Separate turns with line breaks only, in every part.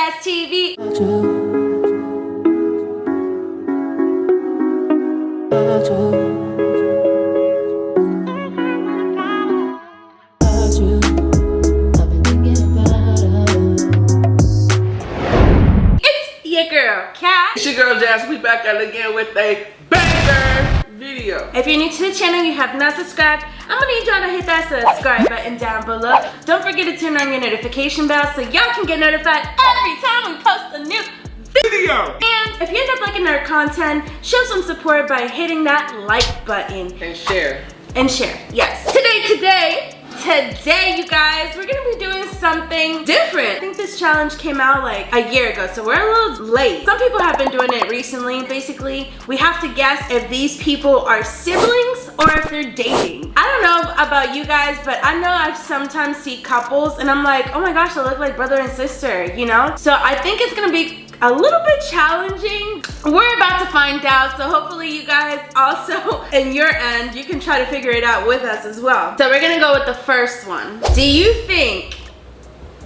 Jazz TV. It's your girl, Kat.
It's your girl Jazz. We back at it again with a banger video.
If you're new to the channel, you have not subscribed, I'm gonna need y'all to hit that subscribe button down below. Don't forget to turn on your notification bell so y'all can get notified every time we post a new
Video.
And if you end up liking our content, show some support by hitting that like button
And share.
and share. Yes. Today, today, today, you guys, we're gonna be doing something different. I think this challenge came out like a year ago, so we're a little late. Some people have been doing it recently. Basically, we have to guess if these people are siblings or if they're dating. I don't know about you guys, but I know I've sometimes see couples and I'm like, oh my gosh, they look like brother and sister, you know? So I think it's gonna be a little bit challenging. We're about to find out, so hopefully you guys also, in your end, you can try to figure it out with us as well. So we're gonna go with the first one. Do you think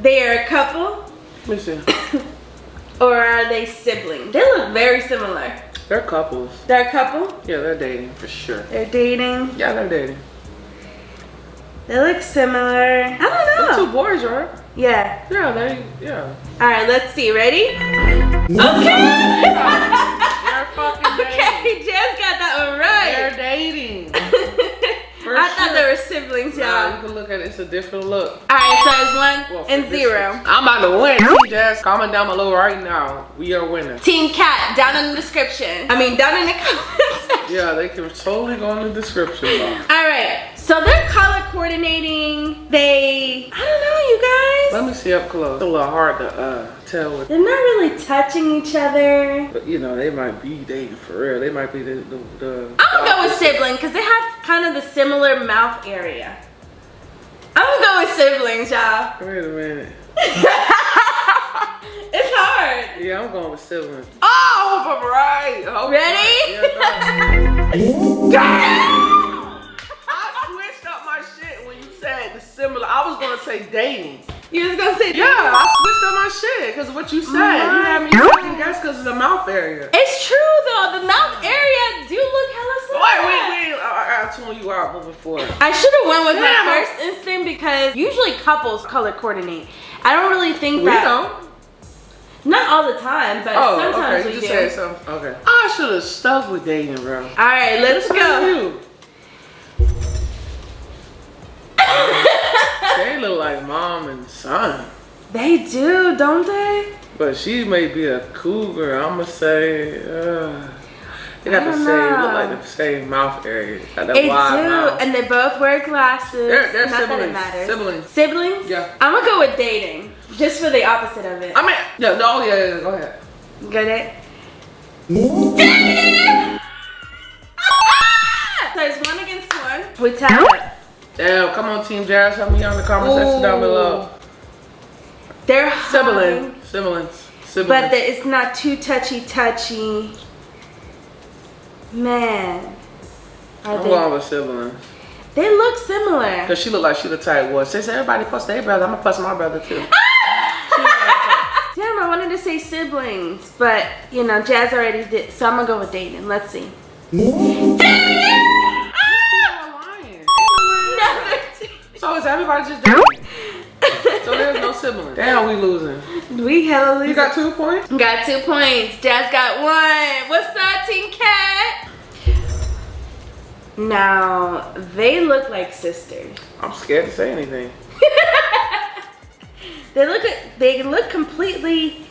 they are a couple
Let me see.
or are they siblings? They look very similar.
They're couples.
They're a couple?
Yeah, they're dating for sure.
They're dating.
Yeah, they're dating.
They look similar. I don't know.
two boys, right?
Yeah.
Yeah, they, yeah.
All right, let's see. Ready? Okay.
They're fucking dating.
okay, Jess got that one right.
They're dating. For
I thought they were siblings,
Nah,
y'all.
you can look at it. It's a different look.
All right, so it's one
Well,
and zero.
one. I'm about to win. Team Jazz, comment down below right now. We are winning.
Team Cat down in the description. I mean, down in the comments.
Yeah, they can totally go in the description box.
All right, so they're color coordinating. They, I don't know, you guys.
Let me see up close. It's a little hard to uh, tell.
They're not really touching each other.
but you know, they might be dating for real. They might be the. the, the
I'm gonna go with sibling because they have kind of the similar mouth area. I'm gonna go with siblings, y'all.
Wait a minute.
it's hard.
Yeah, I'm going with siblings. Oh, I hope I'm right. Hope I'm
Ready?
right. Yeah, similar. I was gonna say dating.
You was gonna say
Yeah, I switched up my shit because of what you said. You had me second guess because of the mouth area.
It's true though. The mouth area do look hella similar.
Wait, wait, wait. I, I tune you out moving forward.
I should have went with
Damn.
my first instinct because usually couples color coordinate. I don't really think
We
that.
don't.
Not all the time, but
Oh,
sometimes
okay.
we
You
do.
just said something. Okay. I should have stuck with dating, bro.
All right, let's
at
go.
They look like mom and son.
They do, don't they?
But she may be a cougar. I'ma say, uh, they got
I
the same,
know.
look like the same mouth area. Got that
They do,
mouth.
and they both wear glasses.
They're- they're
Not that it
siblings.
matters.
Siblings.
Siblings?
Yeah.
I'm gonna go with dating, just for the opposite of it.
I mean, yeah, no, yeah, yeah, go ahead.
Get it? Dang it! Ah! So it's one against one. We tied up.
Damn, come on, Team Jazz, help me out in the comment section down below.
They're
Sibling,
hugging,
siblings, siblings.
but the, it's not too touchy touchy. Man. Are
I'm
they,
going with siblings.
they look similar.
Cause she look like she the type was. Since everybody plus their brother, I'm gonna plus my brother too.
Damn, I wanted to say siblings, but you know, Jazz already did, so I'm gonna go with dating. Let's see.
So just dating? so there's no siblings. Damn, we losing.
We hella losing.
You got two points?
Got two points. Jazz got one. What's up, Team Cat? Now, they look like sisters.
I'm scared to say anything.
They look they look completely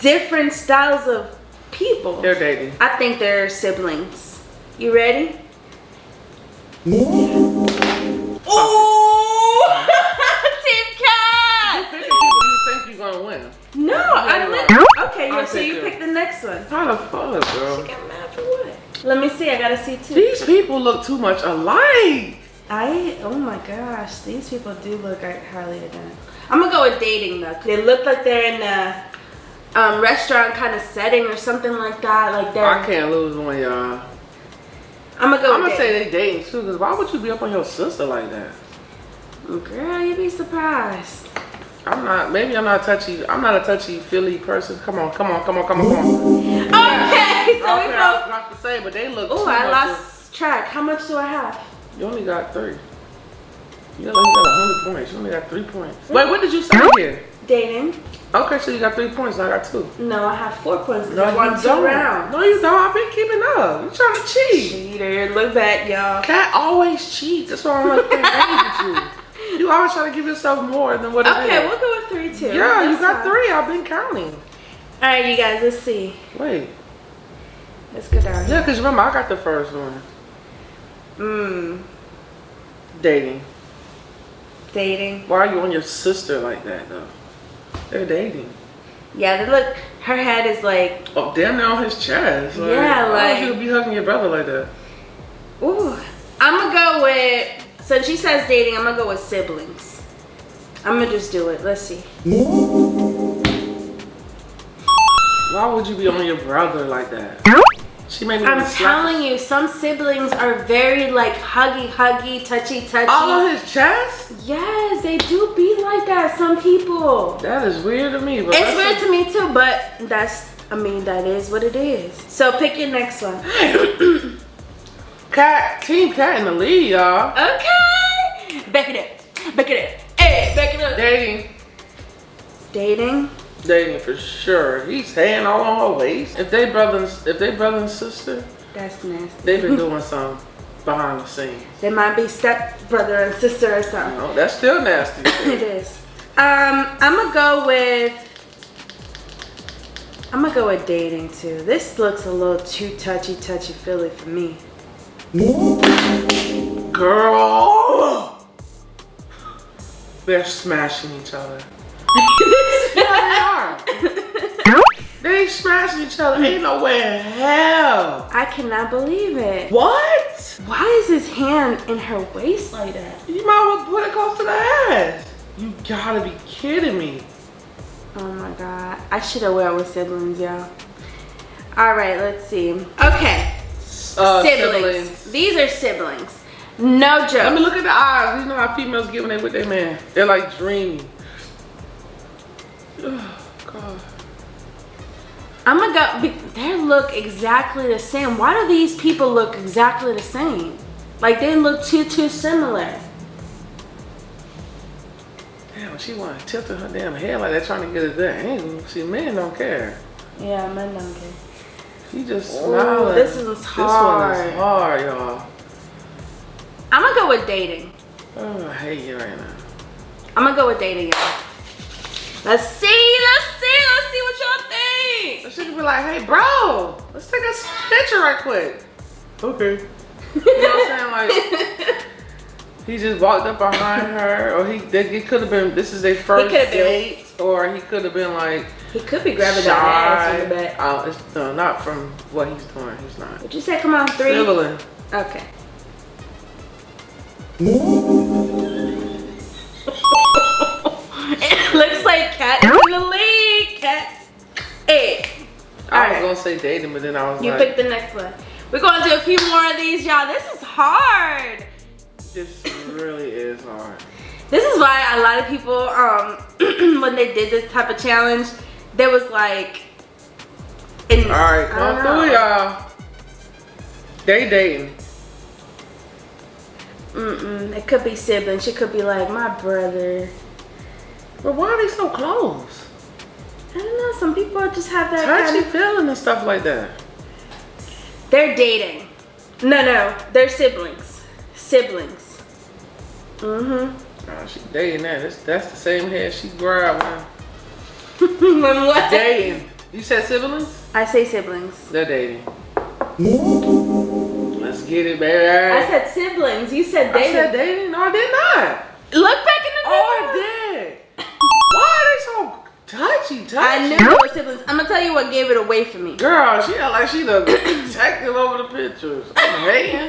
different styles of people.
They're dating.
I think they're siblings. You ready? Ooh!
Gonna win.
No, I
Right.
li- Okay,
I'll
you so you pick the next one.
How the fuck, bro?
Get mad for what? Let me see. I gotta see too.
These people look too much alike.
I oh my gosh, these people do look like highly identical. I'm gonna go with dating though. 'cause They look like they're in a um, restaurant kind of setting or something like that. Like they're.
I can't lose one, y'all.
I'm gonna go.
I'm
with
gonna say
dating.
they dating too, cause why would you be up on your sister like that?
Girl, you'd be surprised.
I'm not. Maybe I'm not touchy. I'm not a touchy Philly person. Come on, come on, come on, come on, come on.
Okay, so we
Okay, I was
both.
about to say, but they look.
Oh, I lost track. How much do I have?
you only got three. You got, you got hundred points. You only got three points. Hmm. Wait, what did you say here?
Dating.
Okay, so you got three points. I got two.
No, I have four points.
No,
I won
you
two
don't.
rounds.
No, you don't. I've been keeping up. You trying to cheat?
Cheater, look back, y'all.
Cat always cheats. That's why I'm like games with you. You always try to give yourself more than what it is.
Okay, we'll go with three too.
Yeah, you got
fine.
three. I've been counting.
All right, you guys. Let's see.
Wait.
Let's go down.
Yeah, because remember, I got the first one.
Mmm.
Dating.
Dating.
Why are you on your sister like that, though? They're dating.
Yeah, they look. Her head is like.
Oh, damn, they're on his chest.
Yeah, like.
why
like-
would you be hugging your brother like that?
Ooh. I'm gonna go with. Since she says dating, I'm gonna go with siblings. I'm gonna just do it. Let's see.
Why would you be on your brother like that? She made me
I'm telling you, some siblings are very like huggy, huggy, touchy, touchy.
All on his chest?
Yes, they do be like that. Some people.
That is weird to me. But
It's weird to me too, but that's. I mean, that is what it is. So pick your next one.
Cat, Team Cat in the lead, y'all.
Okay. Back it up. Back it up. Hey, back it up.
Dating.
Dating.
Dating for sure. He's hand all on her waist. If they brother, and- if they brother and sister,
That's nasty.
they've been doing something behind the scenes.
They might be step brother and sister or something.
No, that's still nasty.
It is. Um, I'm gonna go with. I'm gonna go with dating too. This looks a little too touchy, touchy, feely for me.
Girl, they're smashing each other. Yeah, they are. They smashing each other. Ain't no way in hell.
I cannot believe it.
What?
Why is his hand in her waist like that?
You might as well put it close to the ass. You gotta be kidding me.
Oh my god. I should have went with siblings, y'all. Alright, let's see. Okay.
Uh,
siblings. These are siblings. No
Let
joke.
me look at the eyes. You know how females get when they with their man. They're like dreamy. Oh, God.
I'm gonna go. They look exactly the same. Why do these people look exactly the same? Like they look too too similar.
Damn, she wanna tilt her damn head like that trying to get a good angle. See, men don't care.
Yeah, men don't number.
She just
Ooh,
smiling.
this one's
This one is hard, y'all.
I'm gonna go with dating.
Oh, I hate you right now.
I'm gonna go with dating, y'all. Let's see. Let's see. Let's see what y'all think.
So she could be like, hey, bro, let's take a picture right quick. Okay. You know what I'm saying? Like, he just walked up behind her, or he, they, it could have been, this is their first date, or he could have been like,
He could be grabbing that ass in the back.
Oh, it's, no, not from what he's doing. He's not.
Would you say come on three?
Sibling.
Okay. it looks like Cat in the lead. Cat. Hey.
I was gonna say dating, but then I was
You
like, You
pick the next one. We're gonna do a few more of these, y'all. This is hard.
this really is hard.
This is why a lot of people, um, when they did this type of challenge, there was like, in,
All right, come through, y'all. They dating.
Mm-mm. It could be siblings. She could be like my brother.
But why are they so close?
I don't know. Some people just have that
Touchy
kind of.
feeling and stuff like that.
They're dating. No, no, they're siblings. Siblings. Mm-hmm.
Nah, she dating that. That's, that's the same head she grabbed when
when what?
dating. You said siblings?
I say siblings.
They're dating. Mm-hmm. Let's get it, baby.
I said siblings. You said
I
dating.
said dating? No, I did not.
Look back in the
oh, mirror.
Oh, video.
I did. Why are they so touchy, touchy?
I knew it was siblings. I'm gonna tell you what gave it away for me.
Girl, she act like she the detective over the pictures. I'm hating.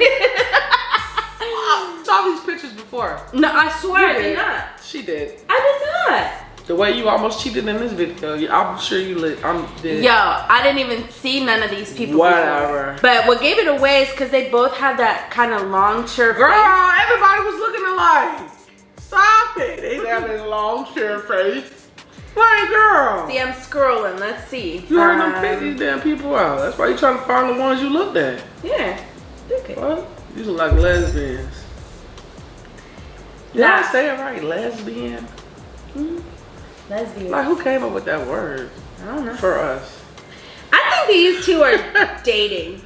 I saw these pictures before.
No, I swear I
You
did
did.
not.
She did.
I did not.
The way you almost cheated in this video, I'm sure you lit. I'm dead.
Yo, I didn't even see none of these people. before.
Whatever.
But what gave it away is because they both had that kind of long, sure
Girl,
face.
everybody was looking alike. Stop it. They have this long chair face. Like, girl.
See, I'm scrolling. Let's see.
You heard them
Um,
pick these damn people out. That's why you're trying to find the ones you looked at.
Yeah. Okay.
What? These look like lesbians. Did
Nah.
I say it right? Lesbian?
Lesbian.
Like, who came up with that word
I don't know.
for us?
I think these two are dating.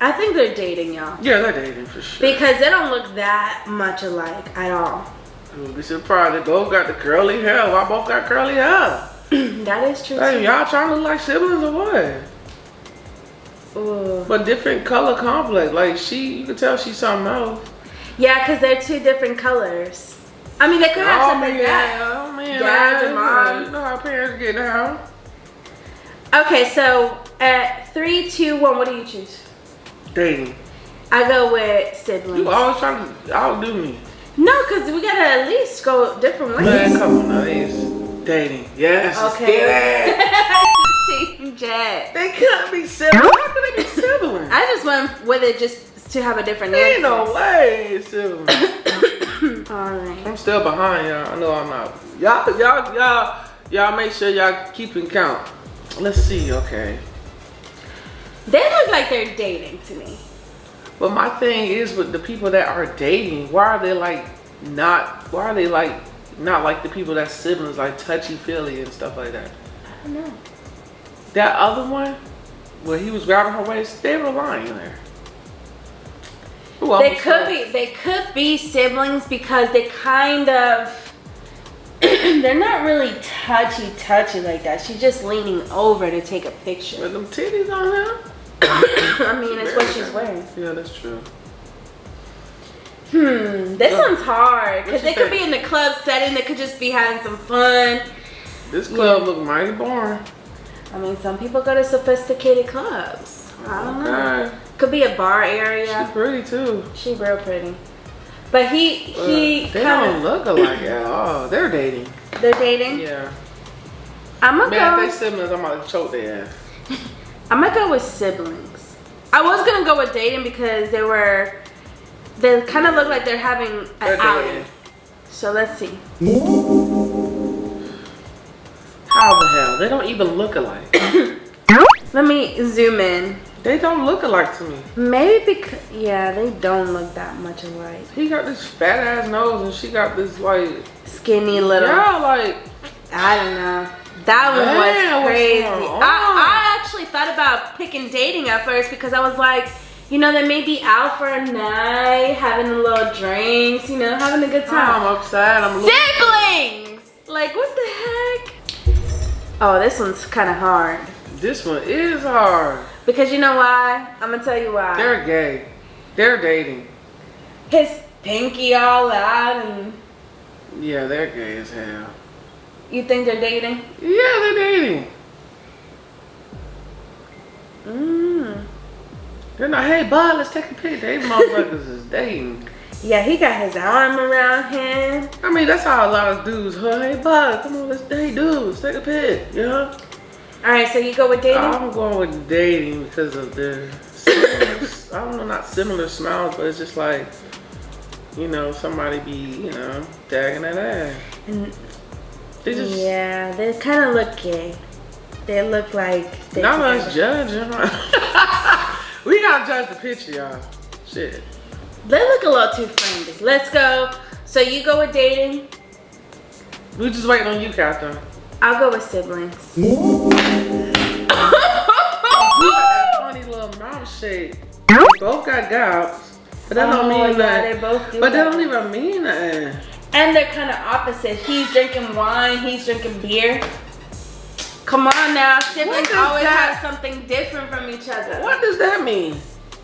I think they're dating, y'all.
Yeah, they're dating for sure.
Because they don't look that much alike at all.
I would be surprised. They both got the curly hair. Why both got curly hair?
that is true.
Hey, y'all trying to look like siblings or what?
Ooh.
But different color complex. Like she, you can tell she's something else.
Yeah, because they're two different colors. I mean, they could have
Oh
something
man,
that.
Man,
Dads and moms.
You know how parents get down.
Okay, so at three, two, one, what do you choose?
Dating.
I go with siblings.
You always trying to outdo me.
No, because we gotta at least go different ways.
Man, come on, now. It's dating. Yes.
Okay. Team Jet.
They couldn't be siblings. How could they be siblings?
I just went with it just to have a different
Ain't
answer.
no way it's.
Alright.
I'm still behind y'all. I know I'm not. Y'all, y'all, y'all, y'all make sure y'all keeping count. Let's see, okay.
They look like they're dating to me.
But my thing is with the people that are dating, why are they like not, why are they like not like the people that siblings, like touchy feely and stuff like that?
I don't know.
That other one, where he was grabbing her waist, they were lying there. Ooh,
They could be they could be siblings because they kind of they're not really touchy touchy like that. She's just leaning over to take a picture.
With them titties on her?
I mean, it's what she's wearing.
Yeah, that's true.
Hmm, this
Yeah.
one's hard because they could be in the club setting. They could just be having some fun.
This club look mighty boring.
I mean, some people go to sophisticated clubs. I don't know.
Okay.
Could be a bar area.
She's pretty too.
She real pretty. But he he
Uh, they
kind
don't look alike at all. They're dating.
they're dating.
Yeah.
I'm gonna
Man,
go.
if they siblings, I'm to choke their ass.
I'm gonna go with siblings. I was gonna go with dating because they were, they kind of look like they're having an
They're
outing.
dating.
So let's see.
How the hell? They don't even look alike.
Let me zoom in.
They don't look alike to me.
Maybe because yeah, they don't look that much alike.
He got this fat ass nose and she got this like,
Skinny little.
yeah, like,
I don't know. That one
Man,
was crazy. I, I actually thought about picking dating at first because I was like, you know, they may be out for a night, having a little drinks, you know, having a good time.
I'm upset. I'm.
Siblings! Like, what the heck? Oh, this one's kind of hard.
This one is hard.
Because you know why? I'm gonna tell you why.
They're gay. They're dating.
His pinky all out, and
Yeah, they're gay as hell.
you think they're dating?
Yeah, they're dating.
Mm.
They're not, hey, bud, let's take a pic. They motherfuckers is dating.
Yeah, he got his arm around him.
I mean, that's how a lot of dudes, huh? Hey, bud, come on, let's date dudes. Take a pic, you know?
All right, so you go with dating.
I'm going with dating because of their, similar, I don't know, not similar smiles, but it's just like, you know, somebody be, you know, dagging that ass.
And
They just,
yeah, they kind of look gay. They look like they
not
together.
us judging. we gotta judge the picture, y'all. Shit.
They look a little too friendly. Let's go. So you go with dating.
We just waiting on you, Catherine.
I'll go with siblings.
They both got gouts, but that don't
Oh,
mean
yeah,
that.
they both do
But that don't even mean that.
And they're kind of opposite. He's drinking wine, he's drinking beer. Come on now, siblings always
that-
have something different from each other.
What does that mean?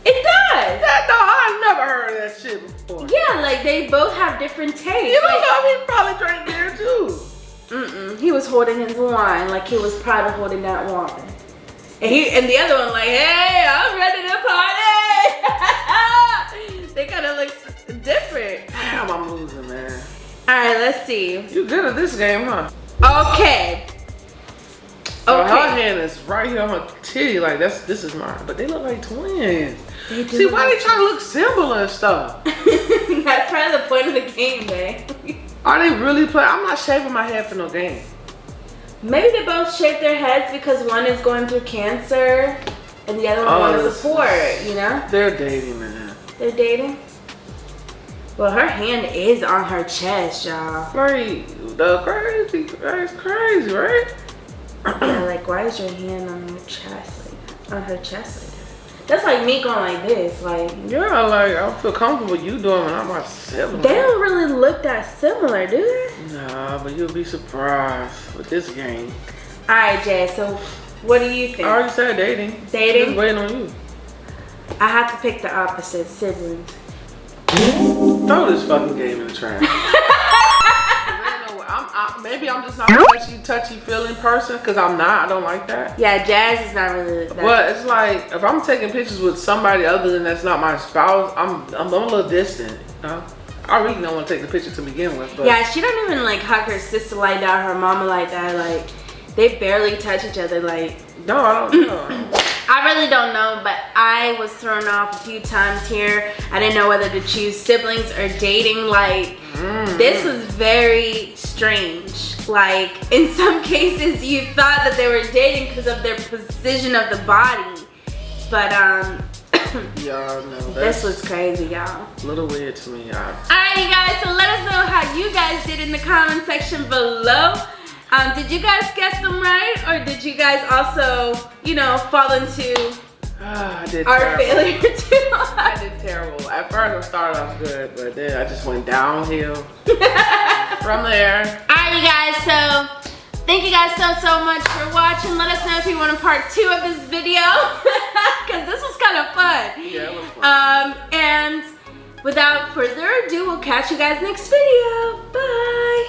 It does.
That no, I've never heard of that shit before.
Yeah, like they both have different tastes.
You don't
Like,
know he probably drank beer too.
mm-mm. He was holding his wine like he was proud of holding that wine. And he and the other one like, hey, I'm ready to party. they kind of look different.
Damn, I'm losing, man.
All right, let's see.
You good at this game, huh?
Okay.
So her
Okay.
hand is right here on her titty, like that's this is mine. But they look like twins. See, why
like
they trying to look similar and stuff?
That's of the point of the game, man.
Are they really playing? I'm not shaving my head for no game.
Maybe they both shaved their heads because one is going through cancer and the other one
Oh,
a sport, you know?
They're dating, man.
They're dating. Well, her hand is on her chest, y'all.
Right, the crazy, that's crazy, right?
yeah, like why is your hand on her chest like? On her chest like? That's like me going like this, like
Yeah, like I feel comfortable you doing when I'm myself.
they don't really look that similar, do they?
Nah, but you'll be surprised with this game.
Alright, Jay, so what do you think?
I already said dating.
Dating?
Just waiting on you.
I have to pick the opposite siblings.
Throw this fucking game in the trash. I'm, I, maybe I'm just not a touchy, touchy feeling person because I'm not. I don't like that.
Yeah, Jazz is not really that.
But it's like if I'm taking pictures with somebody other than that's not my spouse, I'm I'm, I'm a little distant. You know? I really don't want to take the picture to begin with. But
Yeah, she don't even like hug her sister like that, her mama like that. Like they barely touch each other. Like
no, I don't know.
I really don't know, but I was thrown off a few times here. I didn't know whether to choose siblings or dating. Like mm. this was very strange. Like in some cases, you thought that they were dating because of their position of the body, but um.
Y'all know
This was crazy, y'all.
a little weird to me. I,
Alright, you guys, so let us know how you guys did in the comment section below. Um, did you guys guess them right? Or did you guys also, you know, fall into
I did
our
terrible.
failure too?
I did terrible. At first I started off good, but then I just went downhill from there.
Alright, you guys, so thank you guys so, so much for watching. Let us know if you want a part two of this video, because this was kind of fun.
Yeah, it was fun.
Um, and without further ado, we'll catch you guys next video. Bye.